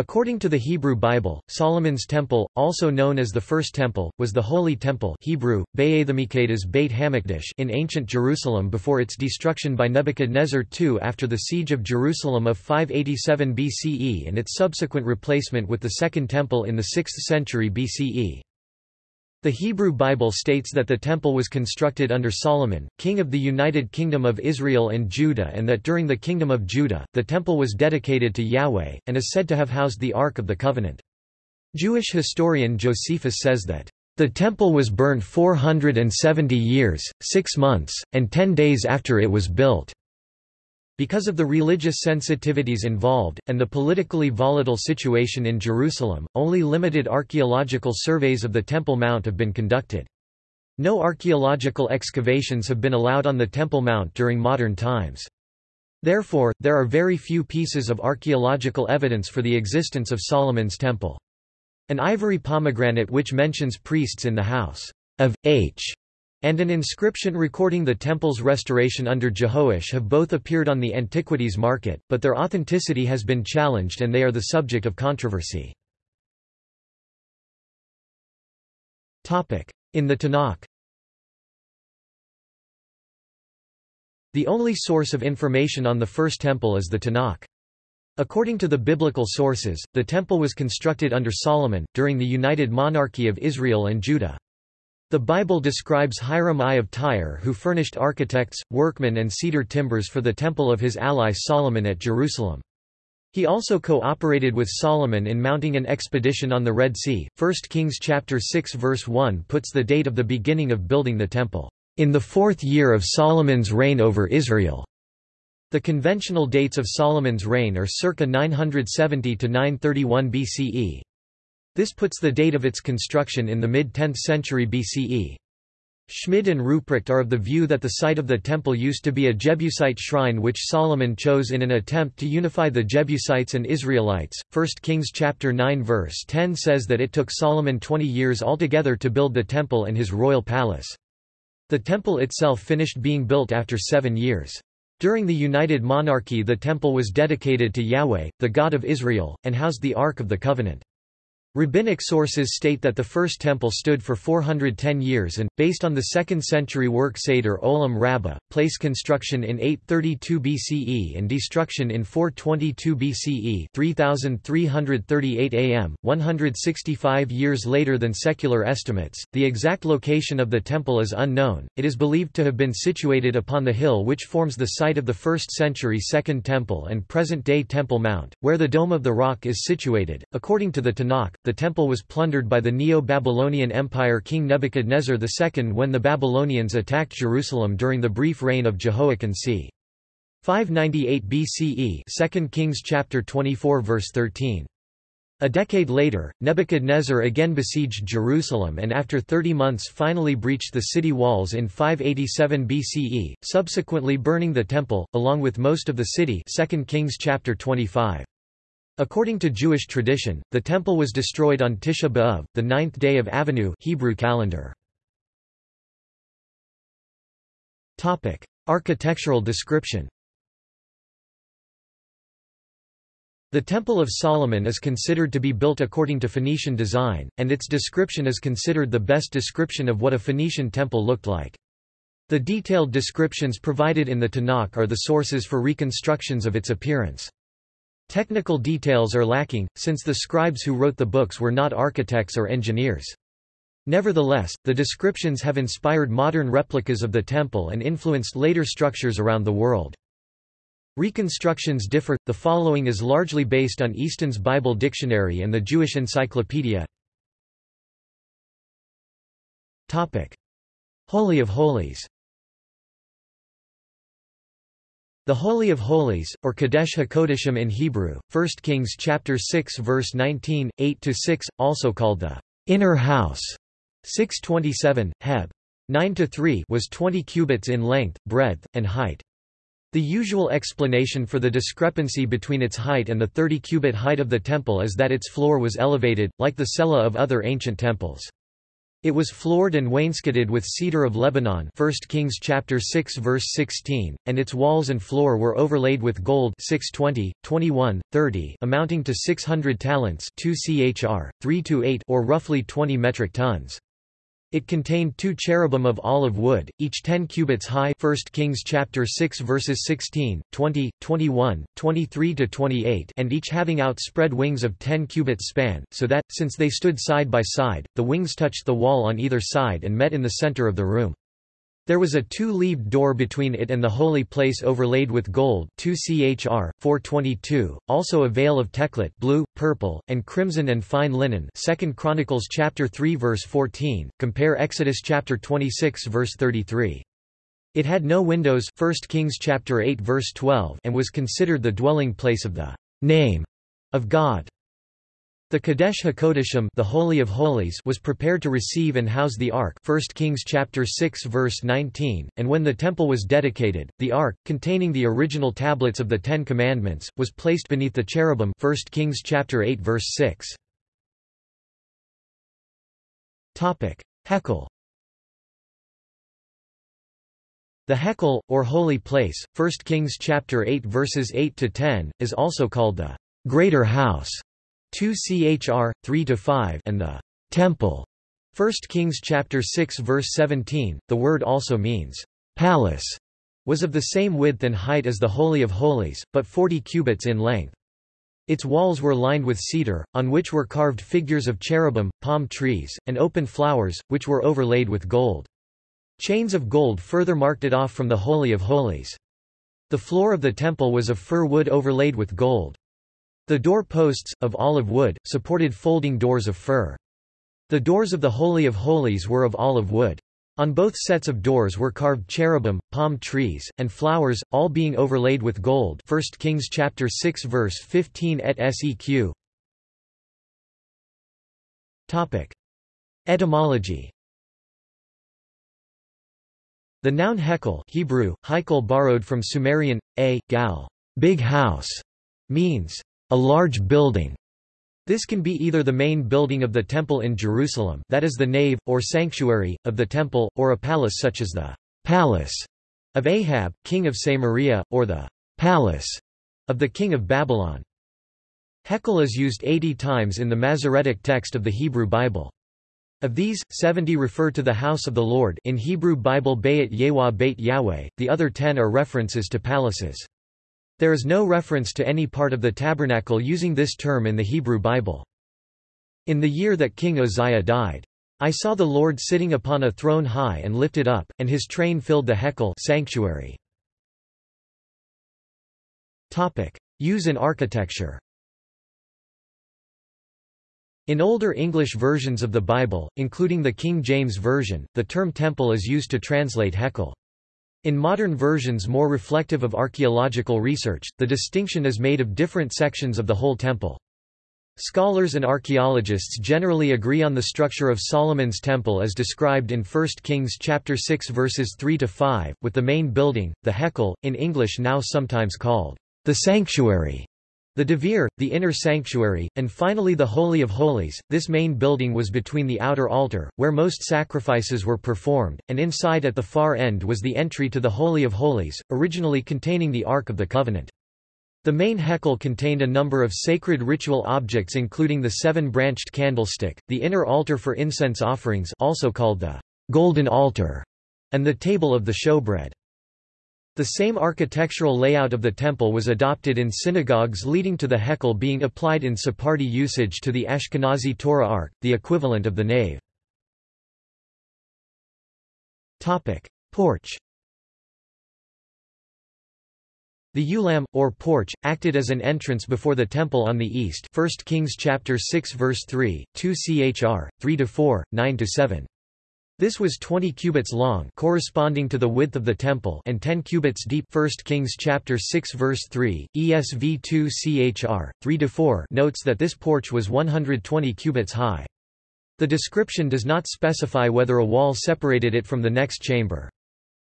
According to the Hebrew Bible, Solomon's temple, also known as the First Temple, was the Holy Temple Hebrew, Beit Hamikdash in ancient Jerusalem before its destruction by Nebuchadnezzar II after the siege of Jerusalem of 587 BCE and its subsequent replacement with the Second Temple in the 6th century BCE. The Hebrew Bible states that the temple was constructed under Solomon, king of the United Kingdom of Israel and Judah and that during the Kingdom of Judah, the temple was dedicated to Yahweh, and is said to have housed the Ark of the Covenant. Jewish historian Josephus says that, "...the temple was burned 470 years, six months, and ten days after it was built." Because of the religious sensitivities involved, and the politically volatile situation in Jerusalem, only limited archaeological surveys of the Temple Mount have been conducted. No archaeological excavations have been allowed on the Temple Mount during modern times. Therefore, there are very few pieces of archaeological evidence for the existence of Solomon's temple. An ivory pomegranate which mentions priests in the house of H and an inscription recording the temple's restoration under Jehoash have both appeared on the antiquities market, but their authenticity has been challenged and they are the subject of controversy. In the Tanakh The only source of information on the First Temple is the Tanakh. According to the biblical sources, the temple was constructed under Solomon, during the united monarchy of Israel and Judah. The Bible describes Hiram I of Tyre who furnished architects, workmen and cedar timbers for the temple of his ally Solomon at Jerusalem. He also cooperated with Solomon in mounting an expedition on the Red Sea. 1 Kings chapter 6 verse 1 puts the date of the beginning of building the temple, in the fourth year of Solomon's reign over Israel. The conventional dates of Solomon's reign are circa 970 to 931 BCE. This puts the date of its construction in the mid-10th century BCE. Schmid and Rupprecht are of the view that the site of the temple used to be a Jebusite shrine which Solomon chose in an attempt to unify the Jebusites and Israelites. 1 Kings chapter 9 verse 10 says that it took Solomon 20 years altogether to build the temple and his royal palace. The temple itself finished being built after seven years. During the United Monarchy the temple was dedicated to Yahweh, the God of Israel, and housed the Ark of the Covenant. Rabbinic sources state that the first temple stood for 410 years and, based on the 2nd century work Seder Olam Rabbah, place construction in 832 BCE and destruction in 422 BCE 3338 AM, 165 years later than secular estimates. The exact location of the temple is unknown, it is believed to have been situated upon the hill which forms the site of the 1st century Second Temple and present-day Temple Mount, where the Dome of the Rock is situated. According to the Tanakh, the temple was plundered by the Neo-Babylonian Empire king Nebuchadnezzar II when the Babylonians attacked Jerusalem during the brief reign of Jehoiakim c. 598 BCE 2 Kings chapter 24 verse 13. A decade later, Nebuchadnezzar again besieged Jerusalem and after 30 months finally breached the city walls in 587 BCE, subsequently burning the temple, along with most of the city 2 Kings chapter 25. According to Jewish tradition, the temple was destroyed on Tisha B'Av, the ninth day of Avihu Hebrew calendar. Topic: Architectural description. The Temple of Solomon is considered to be built according to Phoenician design, and its description is considered the best description of what a Phoenician temple looked like. The detailed descriptions provided in the Tanakh are the sources for reconstructions of its appearance. Technical details are lacking, since the scribes who wrote the books were not architects or engineers. Nevertheless, the descriptions have inspired modern replicas of the temple and influenced later structures around the world. Reconstructions differ, the following is largely based on Easton's Bible Dictionary and the Jewish Encyclopedia. Holy of Holies The Holy of Holies, or Kodesh HaKodeshim in Hebrew, 1 Kings chapter 6 verse 19, 8-6, also called the inner house, 627, Heb. 9-3 was 20 cubits in length, breadth, and height. The usual explanation for the discrepancy between its height and the 30-cubit height of the temple is that its floor was elevated, like the cella of other ancient temples. It was floored and wainscoted with cedar of Lebanon 1 Kings chapter 6 verse 16, and its walls and floor were overlaid with gold 620, 21, 30 amounting to 600 talents 2 chr, 3 to 8 or roughly 20 metric tons. It contained two cherubim of olive wood, each 10 cubits high 1 Kings chapter 6 verses 16, 20, 21, 23–28 and each having outspread wings of 10 cubits span, so that, since they stood side by side, the wings touched the wall on either side and met in the center of the room. There was a two-leaved door between it and the holy place overlaid with gold 2 chr, 422, also a veil of teklet blue, purple, and crimson and fine linen 2 Chronicles chapter 3 verse 14, compare Exodus chapter 26 verse 33. It had no windows 1 Kings chapter 8 verse 12 and was considered the dwelling place of the name of God. The Kadesh HaKodeshim the Holy of Holies was prepared to receive and house the Ark 1 Kings chapter 6 verse 19, and when the temple was dedicated, the Ark, containing the original tablets of the Ten Commandments, was placed beneath the cherubim 1 Kings chapter 8 verse 6. Topic: Hekel The Hekel, or Holy Place, 1 Kings chapter 8 verses 8 to 10, is also called the Greater House 2 chr 3 to 5 and the temple. 1 Kings chapter 6 verse 17 the word also means palace was of the same width and height as the holy of holies but 40 cubits in length. Its walls were lined with cedar on which were carved figures of cherubim palm trees and open flowers which were overlaid with gold. Chains of gold further marked it off from the holy of holies. The floor of the temple was of fir wood overlaid with gold the door posts, of olive wood, supported folding doors of fir. The doors of the Holy of Holies were of olive wood. On both sets of doors were carved cherubim, palm trees, and flowers, all being overlaid with gold 1 Kings chapter 6 verse 15 et seq. Topic. Etymology The noun hekel Hebrew, heikel borrowed from Sumerian, a, gal, big house, means a large building. This can be either the main building of the temple in Jerusalem that is the nave, or sanctuary, of the temple, or a palace such as the palace of Ahab, king of Samaria, or the palace of the king of Babylon. Hekel is used 80 times in the Masoretic text of the Hebrew Bible. Of these, 70 refer to the house of the Lord in Hebrew Bible Bayit Yewah Beit Yahweh, the other 10 are references to palaces. There is no reference to any part of the tabernacle using this term in the Hebrew Bible. In the year that King Uzziah died, I saw the Lord sitting upon a throne high and lifted up, and his train filled the Hekel sanctuary. Topic: Use in architecture In older English versions of the Bible, including the King James Version, the term temple is used to translate Hekel. In modern versions more reflective of archaeological research, the distinction is made of different sections of the whole temple. Scholars and archaeologists generally agree on the structure of Solomon's temple as described in 1 Kings chapter 6 verses 3 to 5, with the main building, the Hekel, in English now sometimes called the sanctuary, the Devir, the inner sanctuary, and finally the Holy of Holies. This main building was between the outer altar, where most sacrifices were performed, and inside at the far end was the entry to the Holy of Holies, originally containing the Ark of the Covenant. The main Hekel contained a number of sacred ritual objects including the seven-branched candlestick, the inner altar for incense offerings also called the golden altar, and the table of the showbread. The same architectural layout of the temple was adopted in synagogues leading to the Hekel being applied in Sephardi usage to the Ashkenazi Torah Ark, the equivalent of the nave. Porch The ulam, or porch, acted as an entrance before the temple on the east 1 Kings chapter 6 verse 3, 2 chr, 3–4, 9–7. This was 20 cubits long corresponding to the width of the temple and 10 cubits deep 1 Kings chapter 6 verse 3, ESV 2 chr, 3 to 4 notes that this porch was 120 cubits high. The description does not specify whether a wall separated it from the next chamber.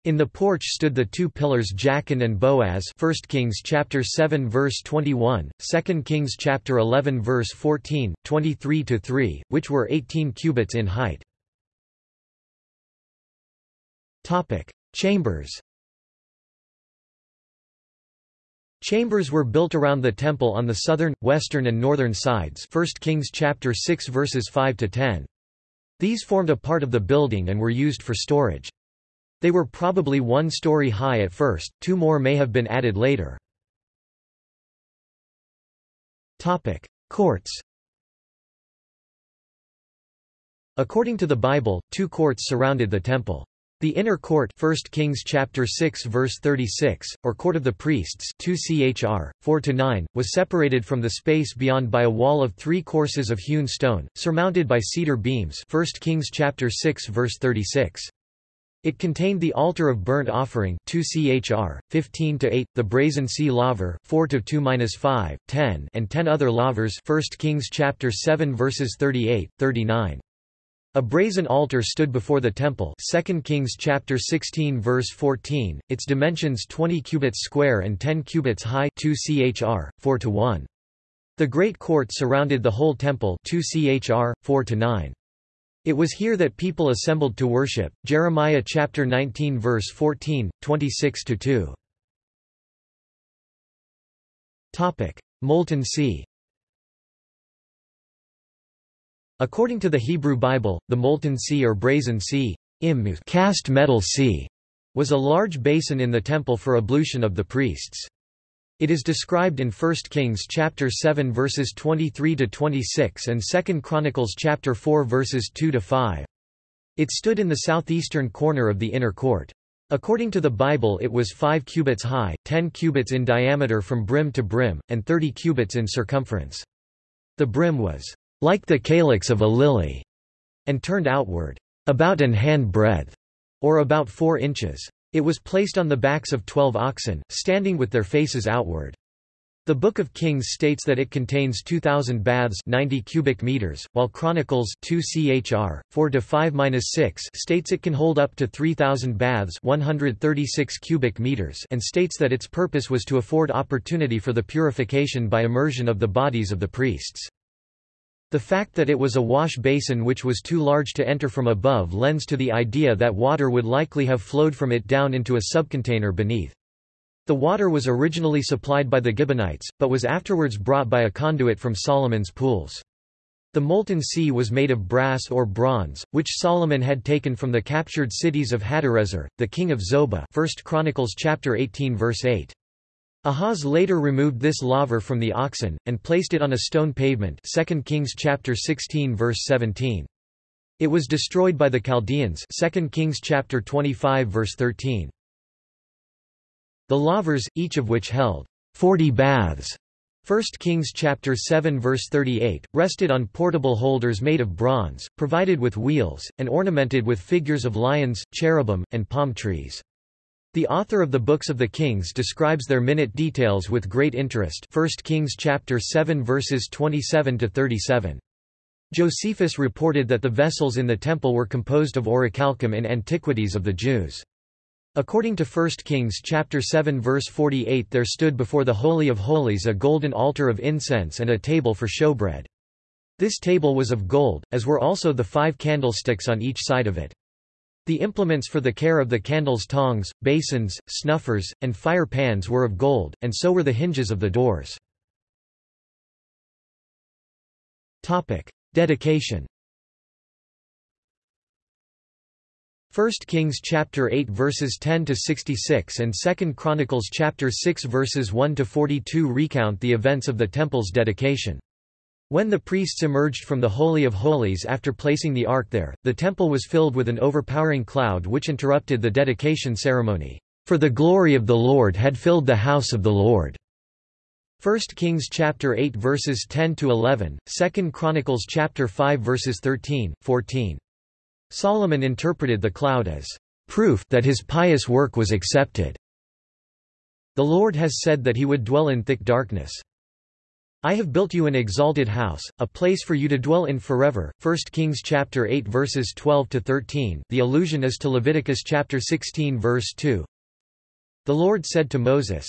In the porch stood the two pillars Jachin and Boaz 1 Kings chapter 7 verse 21, 2 Kings chapter 11 verse 14, 23-3, which were 18 cubits in height. Topic: Chambers. Chambers were built around the temple on the southern, western and northern sides 1 Kings chapter 6 verses 5 to 10. These formed a part of the building and were used for storage. They were probably one story high at first, two more may have been added later. Topic: Courts According to the Bible, two courts surrounded the temple. The inner court 1 Kings chapter 6 verse 36, or court of the priests 2 Chr. 4 to 9 was separated from the space beyond by a wall of three courses of hewn stone, surmounted by cedar beams 1 Kings chapter 6 verse 36. It contained the altar of burnt offering 2 Chr. 15 to 8 the brazen sea laver 4 to 2-5 10 and 10 other lavers 1 Kings chapter 7 verses 38, 39. A brazen altar stood before the temple 2 Kings chapter 16 verse 14, its dimensions 20 cubits square and 10 cubits high 2 chr, 4 to 1. The great court surrounded the whole temple 2 chr, 4 to 9. It was here that people assembled to worship. Jeremiah chapter 19 verse 14, 26 to 2. Topic: Molten Sea. According to the Hebrew Bible, the Molten Sea or Brazen Sea cast metal sea, was a large basin in the temple for ablution of the priests. It is described in 1 Kings chapter 7 verses 23 to 26 and 2 Chronicles chapter 4 verses 2 to 5. It stood in the southeastern corner of the inner court. According to the Bible it was 5 cubits high, 10 cubits in diameter from brim to brim, and 30 cubits in circumference. The brim was like the calyx of a lily, and turned outward, about an hand breadth, or about four inches. It was placed on the backs of twelve oxen, standing with their faces outward. The Book of Kings states that it contains 2,000 baths 90 cubic meters, while Chronicles 2 Chr. 4-5-6 states it can hold up to 3,000 baths 136 cubic meters and states that its purpose was to afford opportunity for the purification by immersion of the bodies of the priests. The fact that it was a wash basin which was too large to enter from above lends to the idea that water would likely have flowed from it down into a subcontainer beneath. The water was originally supplied by the Gibeonites, but was afterwards brought by a conduit from Solomon's pools. The molten sea was made of brass or bronze, which Solomon had taken from the captured cities of Hadarezer, the king of Zobah 1 Chronicles chapter 18 verse 8. Ahaz later removed this laver from the oxen, and placed it on a stone pavement 2 Kings chapter 16 verse 17. It was destroyed by the Chaldeans 2 Kings chapter 25 verse 13. The lavers, each of which held 40 baths 1 Kings chapter 7 verse 38, rested on portable holders made of bronze, provided with wheels, and ornamented with figures of lions, cherubim, and palm trees. The author of the Books of the Kings describes their minute details with great interest 1 Kings chapter 7 verses 27 to 37. Josephus reported that the vessels in the temple were composed of orichalcum in Antiquities of the Jews. According to 1 Kings chapter 7 verse 48 there stood before the Holy of Holies a golden altar of incense and a table for showbread. This table was of gold, as were also the five candlesticks on each side of it. The implements for the care of the candles tongs, basins, snuffers, and fire pans were of gold, and so were the hinges of the doors. Dedication 1 Kings chapter 8 verses 10 to 66 and 2 Chronicles chapter 6 verses 1 to 42 recount the events of the temple's dedication. When the priests emerged from the Holy of Holies after placing the ark there, the temple was filled with an overpowering cloud which interrupted the dedication ceremony. For the glory of the Lord had filled the house of the Lord. 1 Kings chapter 8 verses 10 to 11, 2 Chronicles chapter 5 verses 13, 14. Solomon interpreted the cloud as proof that his pious work was accepted. The Lord has said that he would dwell in thick darkness. I have built you an exalted house, a place for you to dwell in forever. 1 Kings chapter 8 verses 12 to 13. The allusion is to Leviticus chapter 16 verse 2. The Lord said to Moses,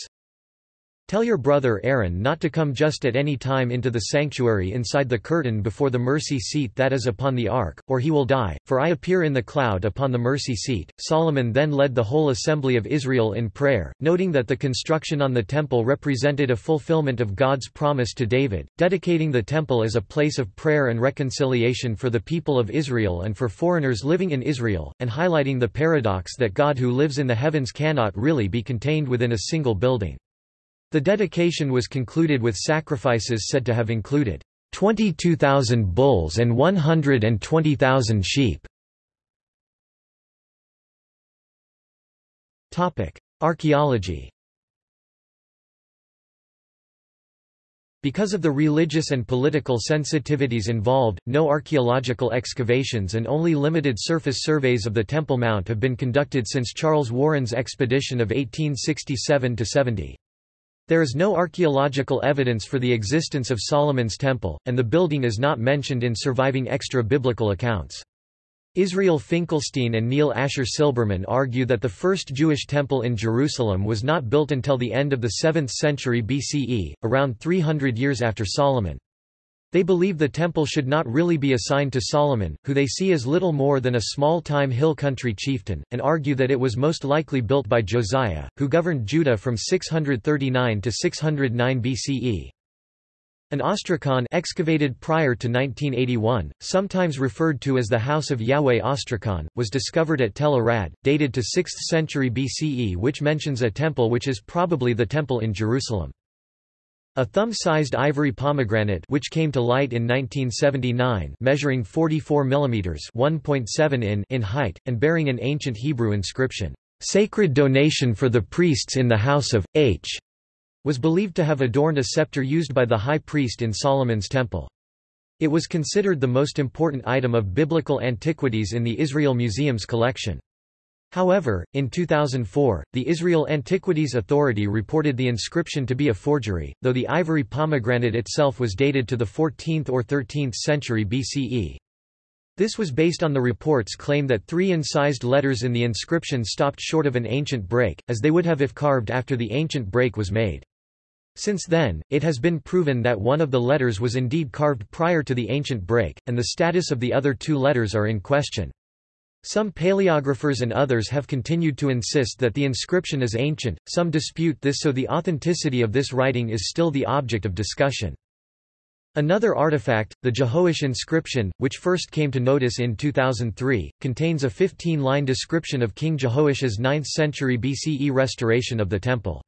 Tell your brother Aaron not to come just at any time into the sanctuary inside the curtain before the mercy seat that is upon the ark, or he will die, for I appear in the cloud upon the mercy seat. Solomon then led the whole assembly of Israel in prayer, noting that the construction on the temple represented a fulfillment of God's promise to David, dedicating the temple as a place of prayer and reconciliation for the people of Israel and for foreigners living in Israel, and highlighting the paradox that God who lives in the heavens cannot really be contained within a single building. The dedication was concluded with sacrifices said to have included 22,000 bulls and 120,000 sheep. Archaeology Because of the religious and political sensitivities involved, no archaeological excavations and only limited surface surveys of the Temple Mount have been conducted since Charles Warren's expedition of 1867–70. There is no archaeological evidence for the existence of Solomon's temple, and the building is not mentioned in surviving extra-biblical accounts. Israel Finkelstein and Neil Asher Silberman argue that the first Jewish temple in Jerusalem was not built until the end of the 7th century BCE, around 300 years after Solomon. They believe the temple should not really be assigned to Solomon, who they see as little more than a small-time hill country chieftain, and argue that it was most likely built by Josiah, who governed Judah from 639 to 609 BCE. An ostracon excavated prior to 1981, sometimes referred to as the House of Yahweh Ostracon, was discovered at Tel Arad, dated to 6th century BCE which mentions a temple which is probably the temple in Jerusalem. A thumb-sized ivory pomegranate which came to light in 1979 measuring 44 mm 1.7 in in height, and bearing an ancient Hebrew inscription, "'Sacred donation for the priests in the house of H' was believed to have adorned a scepter used by the high priest in Solomon's temple. It was considered the most important item of biblical antiquities in the Israel Museum's collection. However, in 2004, the Israel Antiquities Authority reported the inscription to be a forgery, though the ivory pomegranate itself was dated to the 14th or 13th century BCE. This was based on the report's claim that three incised letters in the inscription stopped short of an ancient break, as they would have if carved after the ancient break was made. Since then, it has been proven that one of the letters was indeed carved prior to the ancient break, and the status of the other two letters are in question. Some paleographers and others have continued to insist that the inscription is ancient, some dispute this so the authenticity of this writing is still the object of discussion. Another artifact, the Jehoash inscription, which first came to notice in 2003, contains a 15-line description of King Jehoash's 9th century BCE restoration of the temple.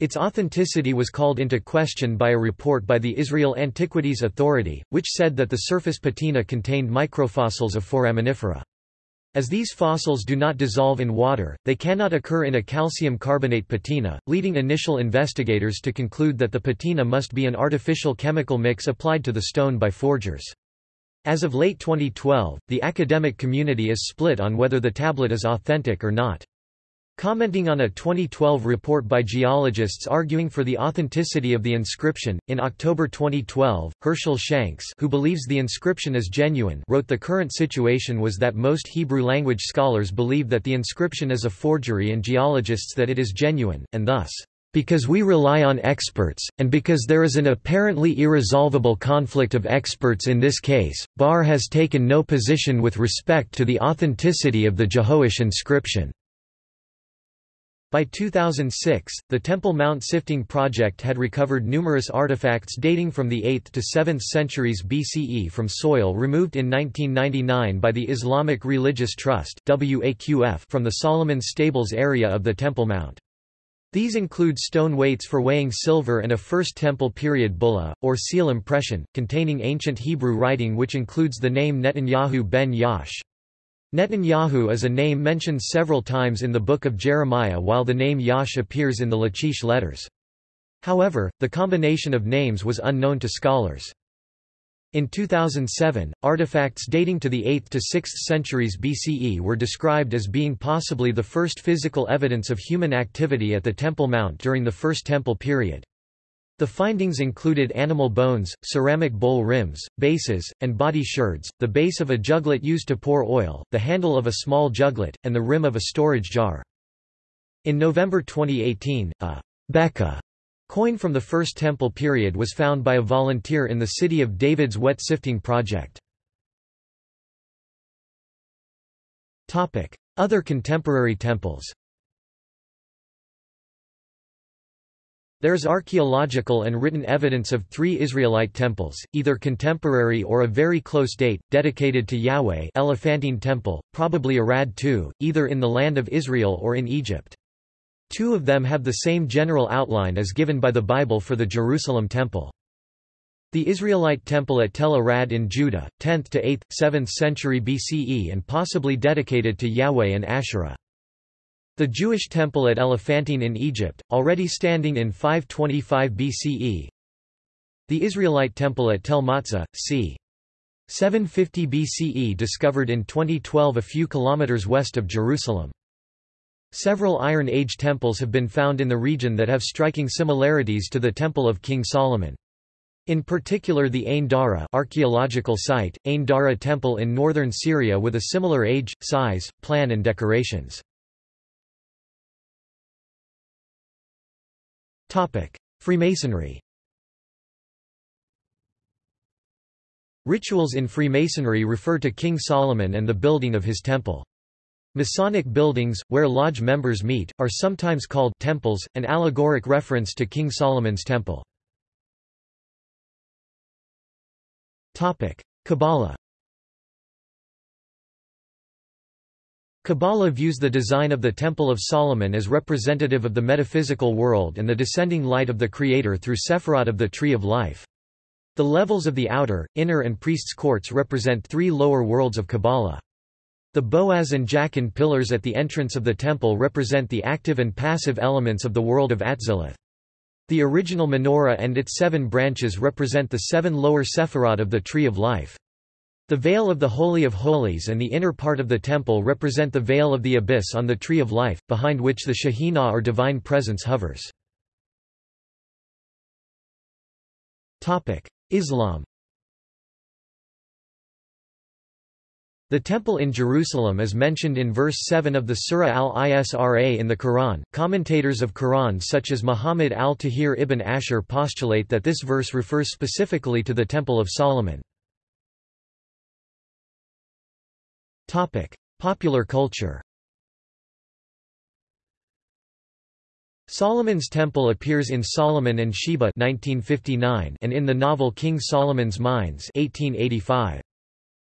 Its authenticity was called into question by a report by the Israel Antiquities Authority, which said that the surface patina contained microfossils of foraminifera. As these fossils do not dissolve in water, they cannot occur in a calcium carbonate patina, leading initial investigators to conclude that the patina must be an artificial chemical mix applied to the stone by forgers. As of late 2012, the academic community is split on whether the tablet is authentic or not. Commenting on a 2012 report by geologists arguing for the authenticity of the inscription, in October 2012, Hershel Shanks who believes the inscription is genuine wrote the current situation was that most Hebrew-language scholars believe that the inscription is a forgery and geologists that it is genuine, and thus, because we rely on experts, and because there is an apparently irresolvable conflict of experts in this case, BAR has taken no position with respect to the authenticity of the Jehoash inscription. By 2006, the Temple Mount Sifting Project had recovered numerous artifacts dating from the 8th to 7th centuries BCE from soil removed in 1999 by the Islamic Religious Trust from the Solomon Stables area of the Temple Mount. These include stone weights for weighing silver and a First Temple period bulla, or seal impression, containing ancient Hebrew writing which includes the name Netanyahu ben Yaush. Netanyahu is a name mentioned several times in the Book of Jeremiah while the name Yaush appears in the Lachish letters. However, the combination of names was unknown to scholars. In 2007, artifacts dating to the 8th to 6th centuries BCE were described as being possibly the first physical evidence of human activity at the Temple Mount during the First Temple period. The findings included animal bones, ceramic bowl rims, bases, and body sherds, the base of a juglet used to pour oil, the handle of a small juglet, and the rim of a storage jar. In November 2018, a beka Coin from the First Temple period was found by a volunteer in the City of David's wet sifting project. Other contemporary temples There is archaeological and written evidence of three Israelite temples, either contemporary or of very close date, dedicated to Yahweh Elephantine Temple, probably Arad II, either in the land of Israel or in Egypt. Two of them have the same general outline as given by the Bible for the Jerusalem Temple. The Israelite temple at Tel Arad in Judah, 10th to 8th, 7th century BCE and possibly dedicated to Yahweh and Asherah. The Jewish temple at Elephantine in Egypt, already standing in 525 BCE. The Israelite temple at Tel Motza, c. 750 BCE discovered in 2012 a few kilometers west of Jerusalem. Several Iron Age temples have been found in the region that have striking similarities to the Temple of King Solomon. In particular the Ain Dara archaeological site, Ain Dara temple in northern Syria with a similar age, size, plan and decorations. Freemasonry Rituals in Freemasonry refer to King Solomon and the building of his temple. Masonic buildings, where lodge members meet, are sometimes called temples, an allegoric reference to King Solomon's temple. Kabbalah Kabbalah views the design of the Temple of Solomon as representative of the metaphysical world and the descending light of the Creator through Sephirot of the Tree of Life. The levels of the outer, inner and priest's courts represent three lower worlds of Kabbalah. The Boaz and Jachin pillars at the entrance of the temple represent the active and passive elements of the world of Atziluth. The original menorah and its seven branches represent the seven lower Sephirot of the Tree of Life. The veil of the Holy of Holies and the inner part of the temple represent the veil of the abyss on the Tree of Life, behind which the Shekhinah or Divine Presence hovers. Islam The temple in Jerusalem is mentioned in verse 7 of the Surah al-Isra in the Quran. Commentators of Quran such as Muhammad al-Tahir ibn Ashur postulate that this verse refers specifically to the Temple of Solomon. Topic: Popular culture. Solomon's Temple appears in Solomon and Sheba 1959 and in the novel King Solomon's Mines 1885.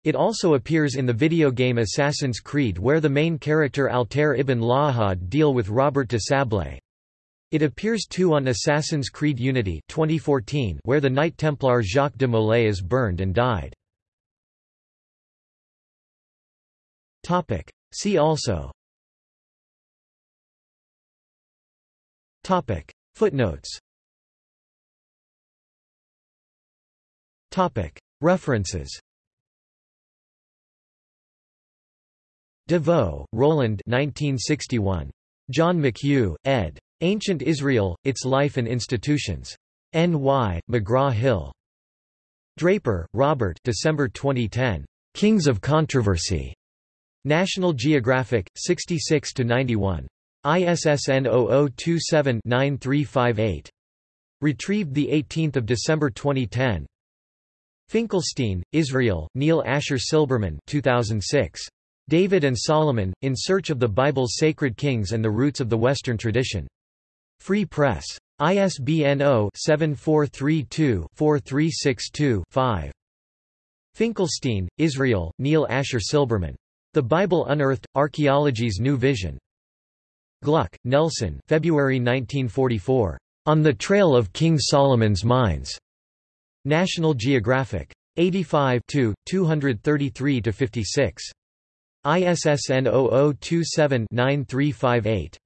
It also appears in the video game Assassin's Creed where the main character Altair ibn Lahad deal with Robert de Sablé. It appears too on Assassin's Creed Unity 2014 where the Knight Templar Jacques de Molay is burned and died. Topic. See also Topic. Footnotes Topic. References de Vaux, Roland 1961. John McHugh, ed. Ancient Israel, Its Life and Institutions. N.Y., McGraw-Hill. Draper, Robert December 2010. Kings of Controversy. National Geographic, 66–91. ISSN 0027-9358. Retrieved 18 December 2010. Finkelstein, Israel, Neil Asher Silberman 2006. David and Solomon, In Search of the Bible's Sacred Kings and the Roots of the Western Tradition. Free Press. ISBN 0-7432-4362-5. Finkelstein, Israel, Neil Asher Silberman. The Bible Unearthed, Archaeology's New Vision. Glueck, Nelson February 1944. On the Trail of King Solomon's Mines. National Geographic. 85 233–56. ISSN 0027-9358.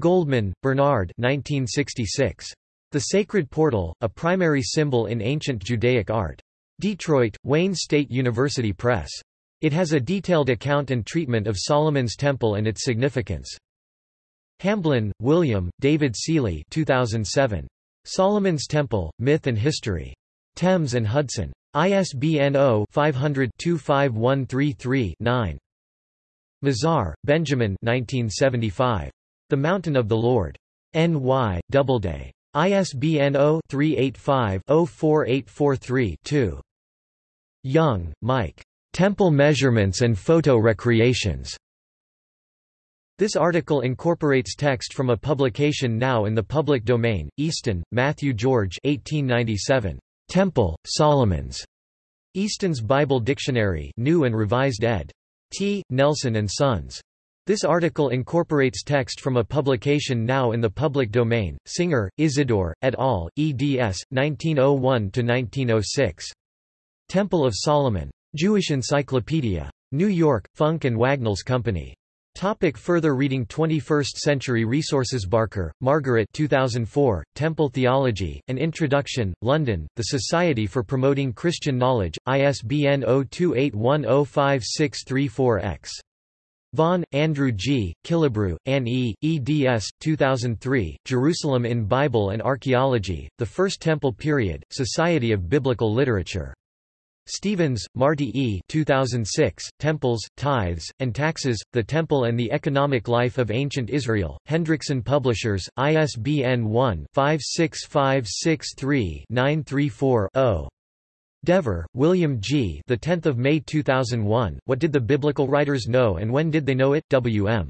Goldman, Bernard 1966. The Sacred Portal, a Primary Symbol in Ancient Judaic Art. Detroit, Wayne State University Press. It has a detailed account and treatment of Solomon's Temple and its significance. Hamblin, William, David Seely 2007. Solomon's Temple, Myth and History. Thames and Hudson. ISBN 0-500-25133-9. Mazar, Benjamin 1975. The Mountain of the Lord. N. Y., Doubleday. ISBN 0-385-04843-2. Young, Mike. Temple Measurements and Photo Recreations. This article incorporates text from a publication now in the public domain, Easton, Matthew George 1897. Temple, Solomon's. Easton's Bible Dictionary New and Revised ed. T. Nelson and Sons. This article incorporates text from a publication now in the public domain, Singer, Isidore, et al., eds. 1901–1906. Temple of Solomon. Jewish Encyclopedia. New York, Funk and Wagnalls Company. Topic further reading 21st Century Resources Barker, Margaret 2004, Temple Theology, An Introduction, London, The Society for Promoting Christian Knowledge, ISBN 0281056334-X. Vaughan, Andrew G., Killebrew, Anne E., eds. 2003, Jerusalem in Bible and Archaeology, The First Temple Period, Society of Biblical Literature. Stevens, Marty E. 2006, Temples, Tithes, and Taxes, The Temple and the Economic Life of Ancient Israel, Hendrickson Publishers, ISBN 1-56563-934-0. Dever, William G. The 10th of May 2001. What did the biblical writers know and when did they know it? W.M.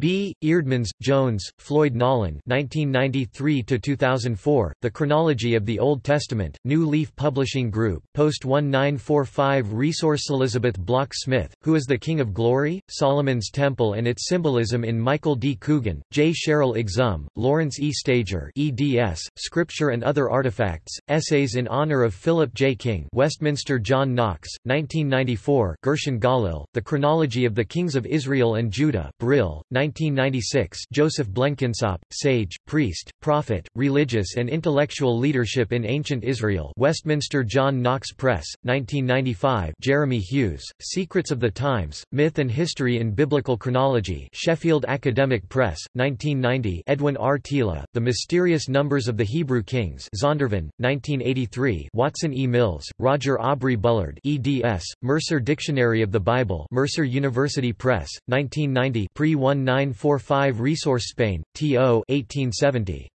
B. Eerdmans, Jones, Floyd Nolan 1993–2004, The Chronology of the Old Testament, New Leaf Publishing Group, Post 1945 Resource Elizabeth Bloch-Smith, Who is the King of Glory? Solomon's Temple and its Symbolism in Michael D. Coogan, J. Cheryl Exum, Lawrence E. Stager eds, Scripture and Other Artifacts, Essays in Honor of Philip J. King Westminster John Knox, 1994 Gershon Galil, The Chronology of the Kings of Israel and Judah Brill, 1996 Joseph Blenkinsopp, Sage, Priest, Prophet, Religious and Intellectual Leadership in Ancient Israel Westminster John Knox Press, 1995 Jeremy Hughes, Secrets of the Times, Myth and History in Biblical Chronology Sheffield Academic Press, 1990 Edwin R. Thiele, The Mysterious Numbers of the Hebrew Kings Zondervan, 1983 Watson E. Mills, Roger Aubrey Bullard eds, Mercer Dictionary of the Bible Mercer University Press, 1990 pre 19 945 Resource Spain, T.O. 1870.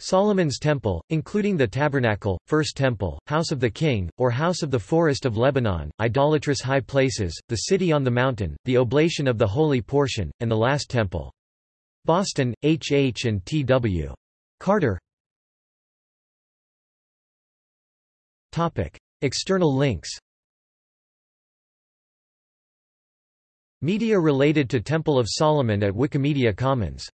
Solomon's Temple, including the Tabernacle, First Temple, House of the King, or House of the Forest of Lebanon, idolatrous high places, the city on the mountain, the oblation of the holy portion, and the last temple. Boston, H. H. and T. W. Carter. External links Media related to Temple of Solomon at Wikimedia Commons